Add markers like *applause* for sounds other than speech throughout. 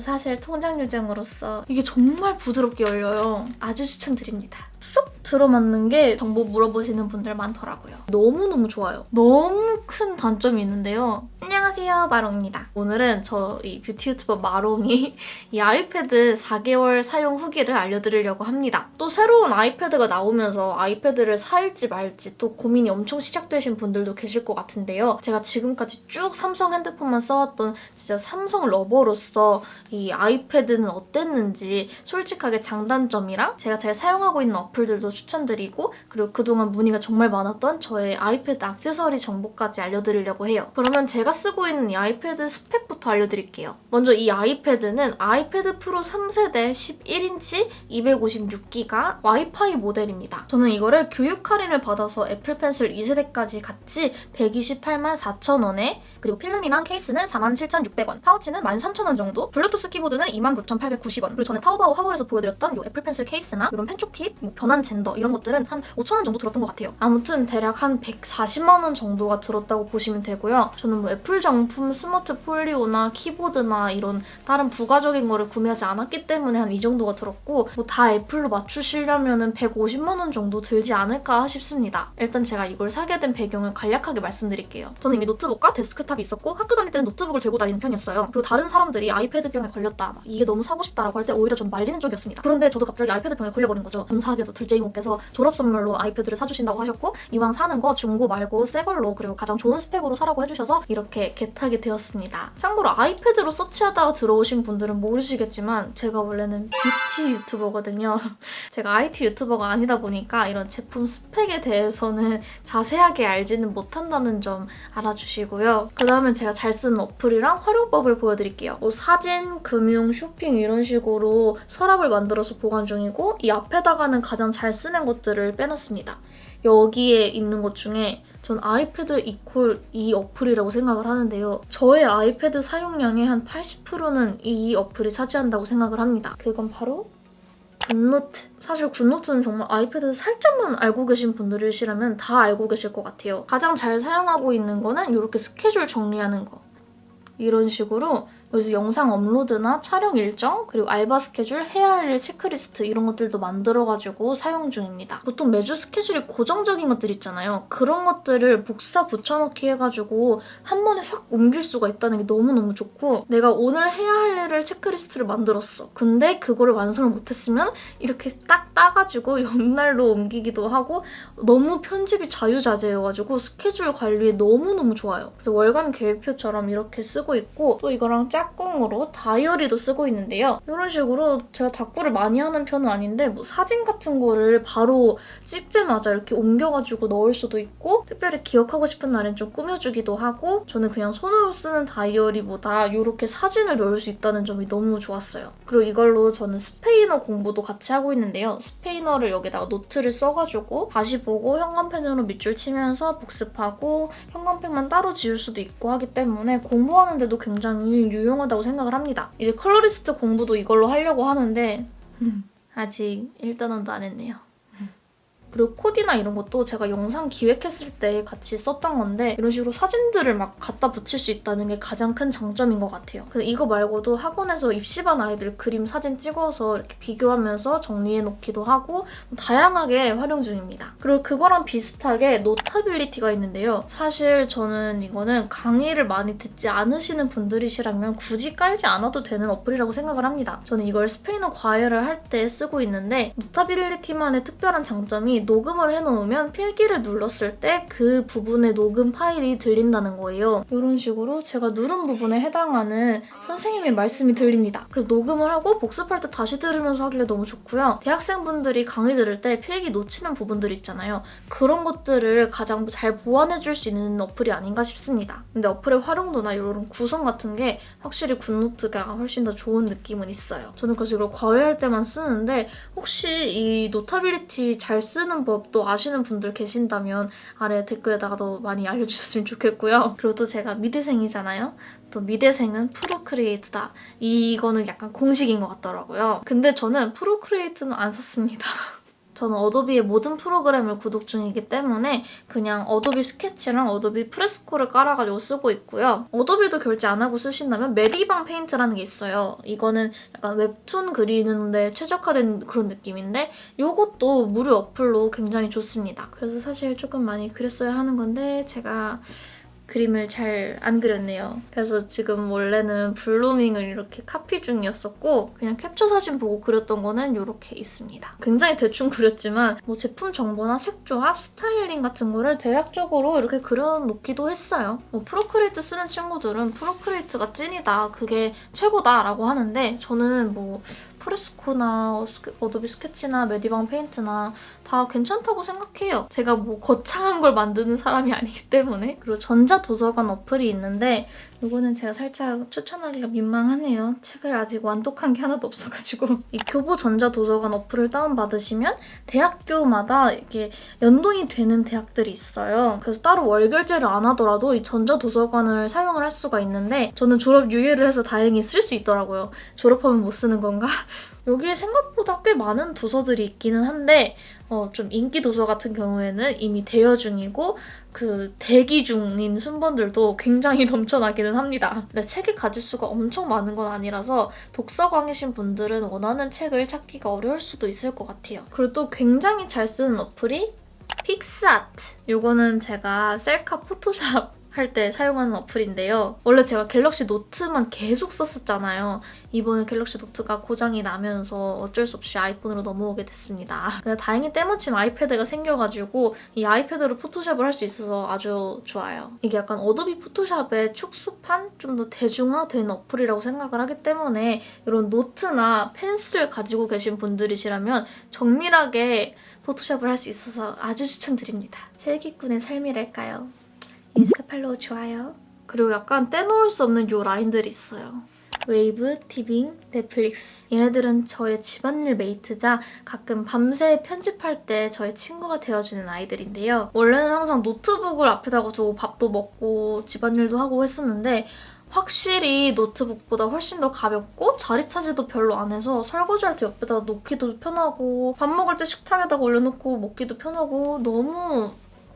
사실 통장 요정으로서 이게 정말 부드럽게 열려요. 아주 추천드립니다. 쏙 들어맞는 게 정보 물어보시는 분들 많더라고요. 너무너무 좋아요. 너무 큰 단점이 있는데요. 안녕하세요, 마롱입니다. 오늘은 저 이 뷰티 유튜버 마롱이 *laughs* 이 아이패드 4개월 사용 후기를 알려드리려고 합니다. 또 새로운 아이패드가 나오면서 아이패드를 살지 말지 또 고민이 엄청 시작되신 분들도 계실 것 같은데요. 제가 지금까지 쭉 삼성 핸드폰만 써왔던 진짜 삼성 러버로서 이 아이패드는 어땠는지 솔직하게 장단점이랑 제가 잘 사용하고 있는 어플들도 추천드리고 그리고 그동안 문의가 정말 많았던 저의 아이패드 액세서리 정보까지 알려드리려고 해요. 그러면 제가 쓰고 있는 이 아이패드 스펙부터 알려드릴게요. 먼저 이 아이패드는 아이패드 프로 3세대 11인치 256기가 와이파이 모델입니다. 저는 이거를 교육 할인을 받아서 애플 펜슬 2세대까지 같이 128만 4천 원에 그리고 필름이랑 케이스는 47,600원, 파우치는 13,000원 정도, 블루투스 키보드는 29,890원, 그리고 전에 타오바오 haul에서 보여드렸던 이 애플 펜슬 케이스나 이런 펜촉 팁, 뭐 변환 젠더 이런 것들은 한 5,000원 정도 들었던 것 같아요. 아무튼 대략 한 140만 원 정도가 들었다고 보시면 되고요. 저는 뭐 애플 정품 스마트 폴리오나 키보드나 이런 다른 부가적인 거를 구매하지 않았기 때문에 한 이 정도가 들었고 뭐 다 애플로 맞추시려면 150만 원 정도 들지 않을까 싶습니다. 일단 제가 이걸 사게 된 배경을 간략하게 말씀드릴게요. 저는 이미 노트북과 데스크탑이 있었고 학교 다닐 때는 노트북을 들고 다니는 편이었어요. 그리고 다른 사람들이 아이패드병에 걸렸다, 막 이게 너무 사고 싶다라고 할 때 오히려 전 말리는 쪽이었습니다. 그런데 저도 갑자기 아이패드병에 걸려버린 거죠. 감사하게도 둘째 이모께서 졸업 선물로 아이패드를 사주신다고 하셨고 이왕 사는 거 중고 말고 새 걸로 그리고 가장 좋은 스펙으로 사라고 해주셔서 이렇게 get하게 되었습니다. 참고로 아이패드로 search하다가 들어오신 분들은 모르시겠지만 제가 원래는 뷰티 유튜버거든요. *laughs* 제가 IT 유튜버가 아니다 보니까 이런 제품 스펙에 대해서는 자세하게 알지는 못한다는 점 알아주시고요. 그 다음엔 제가 잘 쓰는 어플이랑 활용법을 보여드릴게요. 뭐 사진, 금융, 쇼핑 이런 식으로 서랍을 만들어서 보관 중이고 이 앞에다가는 가장 잘 쓰는 것들을 빼놨습니다. 여기에 있는 것 중에 전 아이패드 equal 이 어플이라고 생각을 하는데요. 저의 아이패드 사용량의 한 80%는 이 어플이 차지한다고 생각을 합니다. 그건 바로 굿노트. 사실 굿노트는 정말 아이패드 살짝만 알고 계신 분들이시라면 다 알고 계실 것 같아요. 가장 잘 사용하고 있는 거는 이렇게 스케줄 정리하는 거. 이런 식으로 여기서 영상 업로드나 촬영 일정, 그리고 알바 스케줄, 해야 할일 체크리스트 이런 것들도 만들어가지고 사용 중입니다. 보통 매주 스케줄이 고정적인 것들 있잖아요. 그런 것들을 복사 붙여넣기 해가지고 한 번에 확 옮길 수가 있다는 게 너무너무 좋고 내가 오늘 해야 할 일을 체크리스트를 만들었어. 근데 그거를 완성을 못했으면 이렇게 딱 따가지고 *laughs* 옆날로 옮기기도 하고 너무 편집이 자유자재여가지고 스케줄 관리에 너무너무 좋아요. 그래서 월간 계획표처럼 이렇게 쓰고 있고 또 이거랑 짝 짝꿍으로 다이어리도 쓰고 있는데요. 이런 식으로 제가 다꾸를 많이 하는 편은 아닌데 뭐 사진 같은 거를 바로 찍자마자 이렇게 옮겨가지고 넣을 수도 있고 특별히 기억하고 싶은 날엔 좀 꾸며주기도 하고 저는 그냥 손으로 쓰는 다이어리보다 이렇게 사진을 넣을 수 있다는 점이 너무 좋았어요. 그리고 이걸로 저는 스페인어 공부도 같이 하고 있는데요. 스페인어를 여기다가 노트를 써가지고 다시 보고 형광펜으로 밑줄 치면서 복습하고 형광펜만 따로 지울 수도 있고 하기 때문에 공부하는데도 굉장히 유용 유용하다고 생각을 합니다. 이제 컬러리스트 공부도 이걸로 하려고 하는데 아직 1단원도 안 했네요. 그리고 코디나 이런 것도 제가 영상 기획했을 때 같이 썼던 건데 이런 식으로 사진들을 막 갖다 붙일 수 있다는 게 가장 큰 장점인 것 같아요. 그래서 이거 말고도 학원에서 입시반 아이들 그림 사진 찍어서 이렇게 비교하면서 정리해놓기도 하고 다양하게 활용 중입니다. 그리고 그거랑 비슷하게 노타빌리티가 있는데요. 사실 저는 이거는 강의를 많이 듣지 않으시는 분들이시라면 굳이 깔지 않아도 되는 어플이라고 생각을 합니다. 저는 이걸 스페인어 과외를 할 때 쓰고 있는데 노타빌리티만의 특별한 장점이 녹음을 해놓으면 필기를 눌렀을 때 그 부분의 녹음 파일이 들린다는 거예요. 이런 식으로 제가 누른 부분에 해당하는 선생님의 말씀이 들립니다. 그래서 녹음을 하고 복습할 때 다시 들으면서 하기가 너무 좋고요. 대학생분들이 강의 들을 때 필기 놓치는 부분들 있잖아요. 그런 것들을 가장 잘 보완해줄 수 있는 어플이 아닌가 싶습니다. 근데 어플의 활용도나 이런 구성 같은 게 확실히 굿노트가 훨씬 더 좋은 느낌은 있어요. 저는 그래서 이걸 과외할 때만 쓰는데 혹시 이 노타빌리티 잘 쓰는 쓰는 법도 아시는 분들 계신다면 아래 댓글에다가도 많이 알려주셨으면 좋겠고요. 그리고 또 제가 미대생이잖아요. 또 미대생은 프로크리에이트다. 이거는 약간 공식인 것 같더라고요. 근데 저는 프로크리에이트는 안 썼습니다. *laughs* 저는 어도비의 모든 프로그램을 구독 중이기 때문에 그냥 어도비 스케치랑 어도비 프레스코를 깔아가지고 쓰고 있고요. 어도비도 결제 안 하고 쓰신다면 메디방 페인트라는 게 있어요. 이거는 약간 웹툰 그리는데 최적화된 그런 느낌인데 이것도 무료 어플로 굉장히 좋습니다. 그래서 사실 조금 많이 그렸어야 하는 건데 제가 그림을 잘 안 그렸네요. 그래서 지금 원래는 블루밍을 이렇게 카피 중이었었고 그냥 캡처 사진 보고 그렸던 거는 이렇게 있습니다. 굉장히 대충 그렸지만 뭐 제품 정보나 색 조합, 스타일링 같은 거를 대략적으로 이렇게 그려놓기도 했어요. 뭐 프로크리에이트 쓰는 친구들은 프로크리에이트가 찐이다, 그게 최고다 라고 하는데 저는 뭐 프레스코나 어도비 스케치나 메디방 페인트나 다 괜찮다고 생각해요. 제가 뭐 거창한 걸 만드는 사람이 아니기 때문에. 그리고 전자도서관 어플이 있는데 이거는 제가 살짝 추천하기가 민망하네요. 책을 아직 완독한 게 하나도 없어가지고. 이 교보 전자도서관 어플을 다운받으시면 대학교마다 이렇게 연동이 되는 대학들이 있어요. 그래서 따로 월결제를 안 하더라도 이 전자도서관을 사용을 할 수가 있는데 저는 졸업 유예를 해서 다행히 쓸 수 있더라고요. 졸업하면 못 쓰는 건가? *laughs* 여기에 생각보다 꽤 많은 도서들이 있기는 한데 어, 좀 인기 도서 같은 경우에는 이미 대여 중이고 그 대기 중인 순번들도 굉장히 *laughs* 넘쳐나기는 합니다. 근데 책의 가지수가 엄청 많은 건 아니라서 독서광이신 분들은 원하는 책을 찾기가 어려울 수도 있을 것 같아요. 그리고 또 굉장히 잘 쓰는 어플이 픽스아트. 이거는 제가 셀카 포토샵 할 때 사용하는 어플인데요. 원래 제가 갤럭시 노트만 계속 썼었잖아요. 이번에 갤럭시 노트가 고장이 나면서 어쩔 수 없이 아이폰으로 넘어오게 됐습니다. 근데 다행히 때마침 아이패드가 생겨가지고 이 아이패드로 포토샵을 할 수 있어서 아주 좋아요. 이게 약간 어도비 포토샵의 축소판? 좀 더 대중화된 어플이라고 생각을 하기 때문에 이런 노트나 펜슬을 가지고 계신 분들이시라면 정밀하게 포토샵을 할 수 있어서 아주 추천드립니다. 사기꾼의 삶이랄까요? 인스타 팔로우 좋아요. 그리고 약간 떼놓을 수 없는 요 라인들이 있어요. 웨이브, 티빙, 넷플릭스 얘네들은 저의 집안일 mate자 가끔 밤새 편집할 때 저의 친구가 되어주는 아이들인데요. 원래는 항상 노트북을 앞에다가 두고 밥도 먹고 집안일도 하고 했었는데 확실히 노트북보다 훨씬 더 가볍고 자리 차지도 별로 안 해서 설거지할 때 옆에다 놓기도 편하고 밥 먹을 때 식탁에다가 올려놓고 먹기도 편하고 너무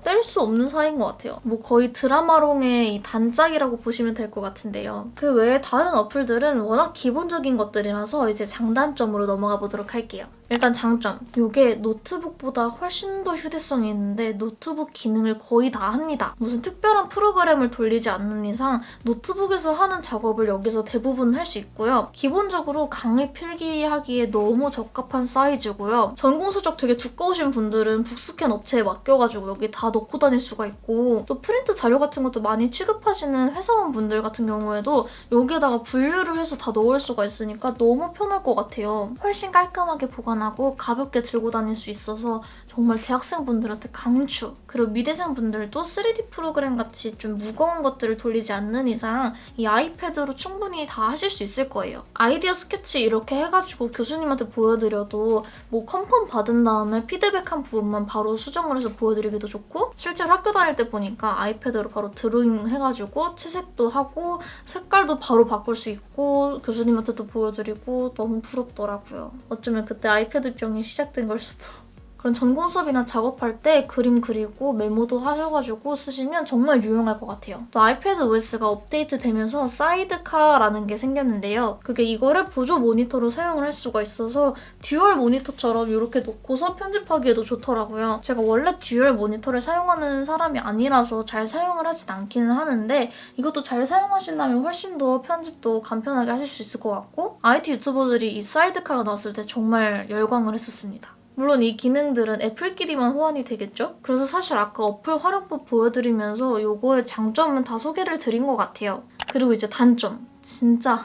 뗄 수 없는 사이인 것 같아요. 뭐 거의 드라마용의 단짝이라고 보시면 될 것 같은데요. 그 외에 다른 어플들은 워낙 기본적인 것들이라서 이제 장단점으로 넘어가 보도록 할게요. 일단 장점. 이게 노트북보다 훨씬 더 휴대성이 있는데 노트북 기능을 거의 다 합니다. 무슨 특별한 프로그램을 돌리지 않는 이상 노트북에서 하는 작업을 여기서 대부분 할 수 있고요. 기본적으로 강의 필기하기에 너무 적합한 사이즈고요. 전공 서적 되게 두꺼우신 분들은 북스캔 업체에 맡겨가지고 여기 다 넣고 다닐 수가 있고 또 프린트 자료 같은 것도 많이 취급하시는 회사원분들 같은 경우에도 여기에다가 분류를 해서 다 넣을 수가 있으니까 너무 편할 것 같아요. 훨씬 깔끔하게 보관 간단하고 가볍게 들고 다닐 수 있어서 정말 대학생분들한테 강추! 그리고 미대생분들도 3D 프로그램 같이 좀 무거운 것들을 돌리지 않는 이상 이 아이패드로 충분히 다 하실 수 있을 거예요. 아이디어 스케치 이렇게 해가지고 교수님한테 보여드려도 뭐 컨펌 받은 다음에 피드백한 부분만 바로 수정을 해서 보여드리기도 좋고 실제로 학교 다닐 때 보니까 아이패드로 바로 드로잉 해가지고 채색도 하고 색깔도 바로 바꿀 수 있고 교수님한테도 보여드리고 너무 부럽더라고요. 어쩌면 그때 아이 아이패드병이 시작된 걸 수도. 그런 전공 수업이나 작업할 때 그림 그리고 메모도 하셔가지고 쓰시면 정말 유용할 것 같아요. 또 아이패드 OS가 업데이트 되면서 사이드카라는 게 생겼는데요. 그게 이거를 보조 모니터로 사용을 할 수가 있어서 dual 모니터처럼 이렇게 놓고서 편집하기에도 좋더라고요. 제가 원래 dual 모니터를 사용하는 사람이 아니라서 잘 사용을 하진 않기는 하는데 이것도 잘 사용하신다면 훨씬 더 편집도 간편하게 하실 수 있을 것 같고 IT 유튜버들이 이 사이드카가 나왔을 때 정말 열광을 했었습니다. 물론 이 기능들은 애플끼리만 호환이 되겠죠? 그래서 사실 아까 어플 활용법 보여드리면서 이거의 장점은 다 소개를 드린 것 같아요. 그리고 이제 단점. 진짜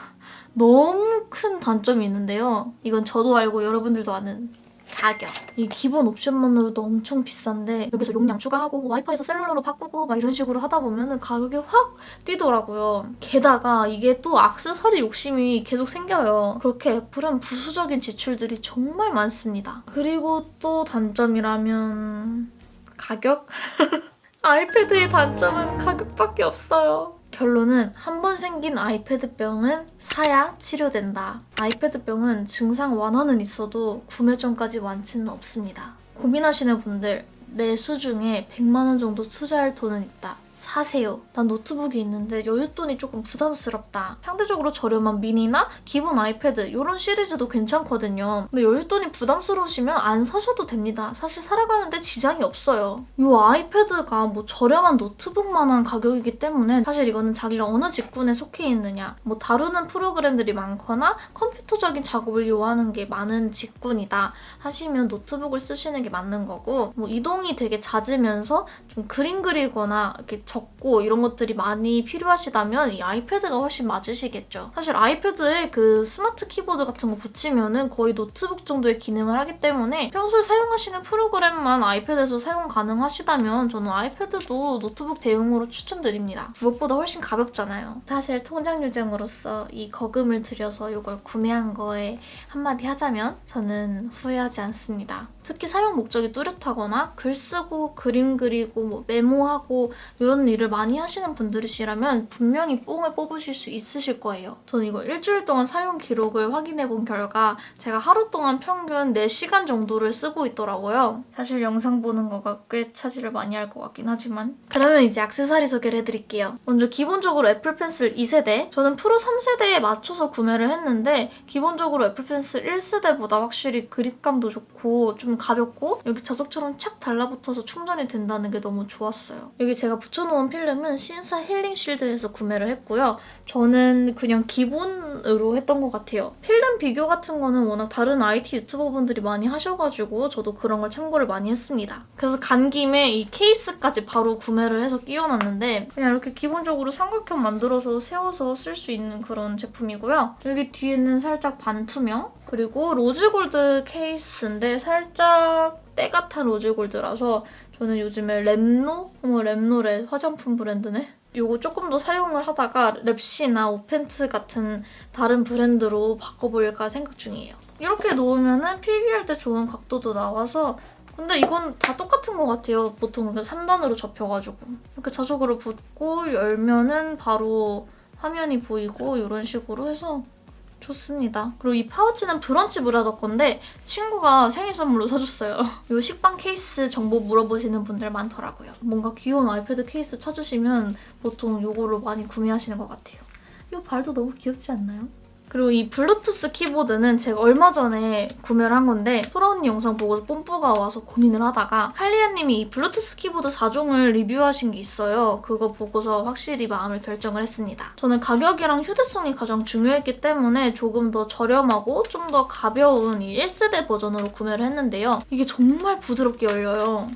너무 큰 단점이 있는데요. 이건 저도 알고 여러분들도 아는 가격. 이 기본 옵션만으로도 엄청 비싼데 여기서 용량 추가하고 와이파이에서 셀룰러로 바꾸고 막 이런 식으로 하다 보면 가격이 확 뛰더라고요. 게다가 이게 또 악세사리 욕심이 계속 생겨요. 그렇게 애플은 부수적인 지출들이 정말 많습니다. 그리고 또 단점이라면 가격? *laughs* 아이패드의 단점은 가격밖에 없어요. 결론은 한 번 생긴 아이패드병은 사야 치료된다. 아이패드병은 증상 완화는 있어도 구매 전까지 완치는 없습니다. 고민하시는 분들 내 수중에 100만 원 정도 투자할 돈은 있다. 사세요. 난 노트북이 있는데 여윳돈이 조금 부담스럽다. 상대적으로 저렴한 미니나 기본 아이패드 이런 시리즈도 괜찮거든요. 근데 여윳돈이 부담스러우시면 안 사셔도 됩니다. 사실 살아가는데 지장이 없어요. 이 아이패드가 뭐 저렴한 노트북만한 가격이기 때문에 사실 이거는 자기가 어느 직군에 속해 있느냐 뭐 다루는 프로그램들이 많거나 컴퓨터적인 작업을 요하는 게 많은 직군이다 하시면 노트북을 쓰시는 게 맞는 거고 뭐 이동이 되게 잦으면서 좀 그림 그리거나 이렇게 적고 이런 것들이 많이 필요하시다면 이 아이패드가 훨씬 맞으시겠죠. 사실 아이패드에 그 스마트 키보드 같은 거 붙이면은 거의 노트북 정도의 기능을 하기 때문에 평소에 사용하시는 프로그램만 아이패드에서 사용 가능하시다면 저는 아이패드도 노트북 대용으로 추천드립니다. 무엇보다 훨씬 가볍잖아요. 사실 통장 요정으로서 이 거금을 들여서 이걸 구매한 거에 한마디 하자면 저는 후회하지 않습니다. 특히 사용 목적이 뚜렷하거나 글 쓰고 그림 그리고 뭐 메모하고 이런 일을 많이 하시는 분들이시라면 분명히 뽕을 뽑으실 수 있으실 거예요. 저는 이거 일주일 동안 사용 기록을 확인해 본 결과 제가 하루 동안 평균 4시간 정도를 쓰고 있더라고요. 사실 영상 보는 거가 꽤 차지를 많이 할 것 같긴 하지만 그러면 이제 액세서리 소개를 해드릴게요. 먼저 기본적으로 애플 펜슬 2세대 저는 프로 3세대에 맞춰서 구매를 했는데 기본적으로 애플 펜슬 1세대보다 확실히 그립감도 좋고 좀 가볍고 여기 자석처럼 착 달라붙어서 충전이 된다는 게 너무 좋았어요. 여기 제가 붙여놓은 필름은 신사 힐링 쉴드에서 구매를 했고요. 저는 그냥 기본으로 했던 것 같아요. 필름 비교 같은 거는 워낙 다른 IT 유튜버분들이 많이 하셔가지고 저도 그런 걸 참고를 많이 했습니다. 그래서 간 김에 이 케이스까지 바로 구매를 해서 끼워놨는데 그냥 이렇게 기본적으로 삼각형 만들어서 세워서 쓸 수 있는 그런 제품이고요. 여기 뒤에는 살짝 반투명 그리고 rose gold 케이스인데 살짝 탄 rose gold라서 저는 요즘에 랩노? 어머 랩노래 화장품 브랜드네? 이거 조금 더 사용을 하다가 랩시나 오펜트 같은 다른 브랜드로 바꿔볼까 생각 중이에요. 이렇게 놓으면 필기할 때 좋은 각도도 나와서 근데 이건 다 똑같은 것 같아요. 보통 3단으로 접혀가지고. 이렇게 자석으로 붙고 열면은 바로 화면이 보이고 이런 식으로 해서 좋습니다. 그리고 이 파우치는 브런치 브라더 건데 친구가 생일 선물로 사줬어요. *laughs* 이 식빵 케이스 정보 물어보시는 분들 많더라고요. 뭔가 귀여운 아이패드 케이스 찾으시면 보통 이걸로 많이 구매하시는 것 같아요. 이 발도 너무 귀엽지 않나요? 그리고 이 블루투스 키보드는 제가 얼마 전에 구매를 한 건데 소라 언니 영상 보고서 뽐뿌가 와서 고민을 하다가 칼리아님이 이 블루투스 키보드 4종을 리뷰하신 게 있어요. 그거 보고서 확실히 마음을 결정을 했습니다. 저는 가격이랑 휴대성이 가장 중요했기 때문에 조금 더 저렴하고 좀 더 가벼운 이 1세대 버전으로 구매를 했는데요. 이게 정말 부드럽게 열려요.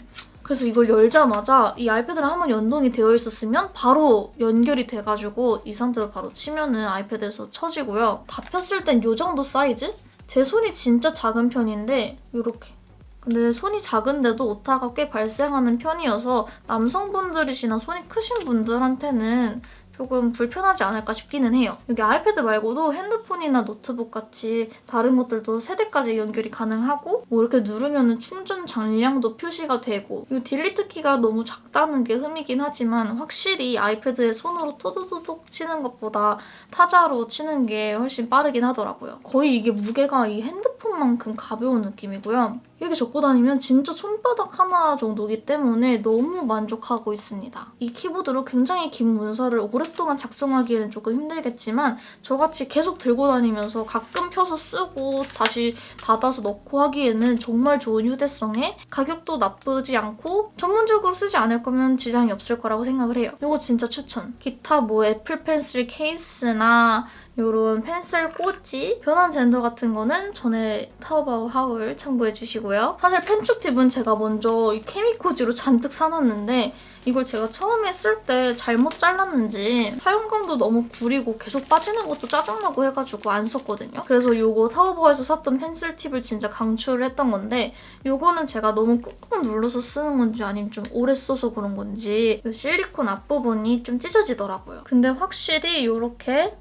그래서 이걸 열자마자 이 아이패드랑 한번 연동이 되어 있었으면 바로 연결이 돼가지고 이 상태로 바로 치면은 아이패드에서 쳐지고요. 다 폈을 땐 이 정도 사이즈? 제 손이 진짜 작은 편인데 이렇게 근데 손이 작은데도 오타가 꽤 발생하는 편이어서 남성분들이시나 손이 크신 분들한테는 조금 불편하지 않을까 싶기는 해요. 여기 아이패드 말고도 핸드폰이나 노트북 같이 다른 것들도 세대까지 연결이 가능하고 뭐 이렇게 누르면 충전 잔량도 표시가 되고 이 delete 키가 너무 작다는 게 흠이긴 하지만 확실히 아이패드에 손으로 토도도독 치는 것보다 타자로 치는 게 훨씬 빠르긴 하더라고요. 거의 이게 무게가 이 핸드폰만큼 가벼운 느낌이고요. 이렇게 적고 다니면 진짜 손바닥 하나 정도기 때문에 너무 만족하고 있습니다. 이 키보드로 굉장히 긴 문서를 오랫동안 작성하기에는 조금 힘들겠지만 저같이 계속 들고 다니면서 가끔 펴서 쓰고 다시 닫아서 넣고 하기에는 정말 좋은 휴대성에 가격도 나쁘지 않고 전문적으로 쓰지 않을 거면 지장이 없을 거라고 생각을 해요. 이거 진짜 추천! 기타 뭐 애플 펜슬 케이스나 이런 펜슬 꽂이, 변한 젠더 같은 거는 전에 타오바오 하울 참고해주시고요. 사실 펜촉 팁은 제가 먼저 이 케미코지로 잔뜩 사놨는데 이걸 제가 처음에 쓸 때 잘못 잘랐는지 사용감도 너무 구리고 계속 빠지는 것도 짜증나고 해가지고 안 썼거든요. 그래서 이거 타오바오에서 샀던 펜슬 팁을 진짜 강추를 했던 건데 이거는 제가 너무 꾹꾹 눌러서 쓰는 건지 아니면 좀 오래 써서 그런 건지 이 실리콘 앞부분이 좀 찢어지더라고요. 근데 확실히 이렇게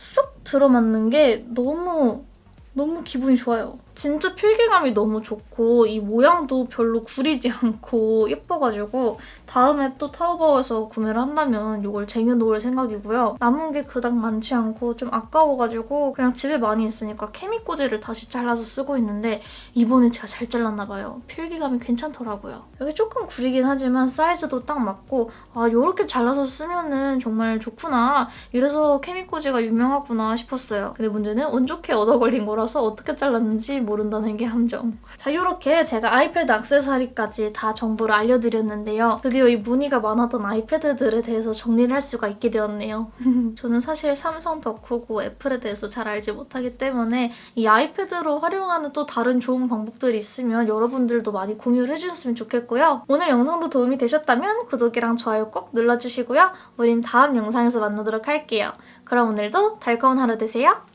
쏙 들어맞는 게 너무 너무 기분이 좋아요. 진짜 필기감이 너무 좋고 이 모양도 별로 구리지 *laughs* 않고 예뻐가지고 다음에 또 타오바오에서 구매를 한다면 이걸 쟁여놓을 생각이고요. 남은 게 그닥 많지 않고 좀 아까워가지고 그냥 집에 많이 있으니까 케미꽂이를 다시 잘라서 쓰고 있는데 이번에 제가 잘 잘랐나 봐요. 필기감이 괜찮더라고요. 여기 조금 구리긴 하지만 사이즈도 딱 맞고 아 이렇게 잘라서 쓰면은 정말 좋구나. 이래서 케미꽂이가 유명하구나 싶었어요. 근데 문제는 운 좋게 얻어 걸린 거라서 어떻게 잘랐는지 모른다는 게 함정. 자 이렇게 제가 아이패드 액세서리까지 다 정보를 알려드렸는데요. 드디어 이 문의가 많았던 아이패드들에 대해서 정리를 할 수가 있게 되었네요. *laughs* 저는 사실 삼성 덕후고 애플에 대해서 잘 알지 못하기 때문에 이 아이패드로 활용하는 또 다른 좋은 방법들이 있으면 여러분들도 많이 공유를 해주셨으면 좋겠고요. 오늘 영상도 도움이 되셨다면 구독이랑 좋아요 꼭 눌러주시고요. 우린 다음 영상에서 만나도록 할게요. 그럼 오늘도 달콤한 하루 되세요.